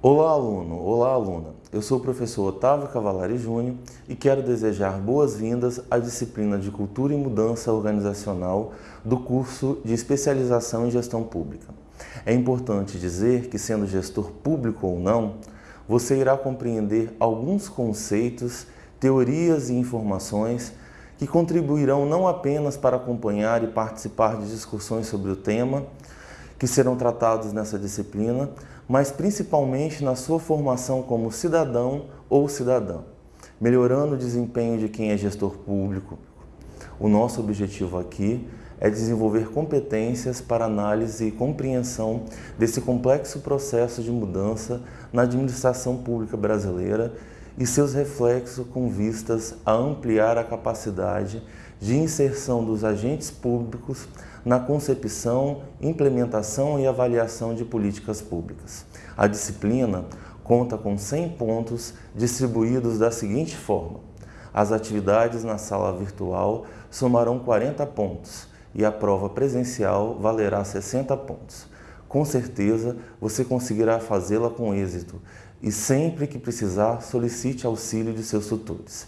Olá aluno, olá aluna, eu sou o professor Otávio Cavalari Júnior e quero desejar boas-vindas à disciplina de Cultura e Mudança Organizacional do curso de Especialização em Gestão Pública. É importante dizer que sendo gestor público ou não, você irá compreender alguns conceitos, teorias e informações que contribuirão não apenas para acompanhar e participar de discussões sobre o tema, que serão tratados nessa disciplina, mas principalmente na sua formação como cidadão ou cidadã, melhorando o desempenho de quem é gestor público. O nosso objetivo aqui é desenvolver competências para análise e compreensão desse complexo processo de mudança na administração pública brasileira e seus reflexos com vistas a ampliar a capacidade de inserção dos agentes públicos na concepção, implementação e avaliação de políticas públicas. A disciplina conta com 100 pontos distribuídos da seguinte forma. As atividades na sala virtual somarão 40 pontos e a prova presencial valerá 60 pontos. Com certeza, você conseguirá fazê-la com êxito e sempre que precisar, solicite auxílio de seus tutores.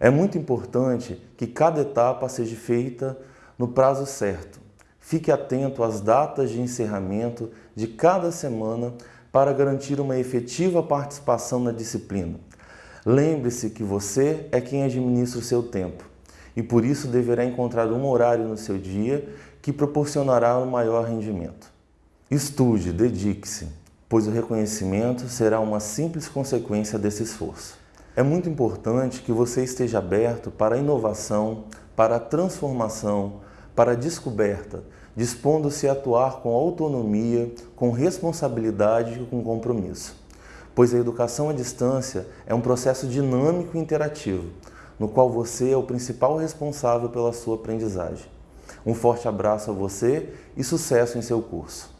É muito importante que cada etapa seja feita no prazo certo. Fique atento às datas de encerramento de cada semana para garantir uma efetiva participação na disciplina. Lembre-se que você é quem administra o seu tempo e por isso deverá encontrar um horário no seu dia que proporcionará um maior rendimento. Estude, dedique-se, pois o reconhecimento será uma simples consequência desse esforço. É muito importante que você esteja aberto para a inovação, para a transformação, para a descoberta, dispondo-se a atuar com autonomia, com responsabilidade e com compromisso. Pois a educação à distância é um processo dinâmico e interativo, no qual você é o principal responsável pela sua aprendizagem. Um forte abraço a você e sucesso em seu curso.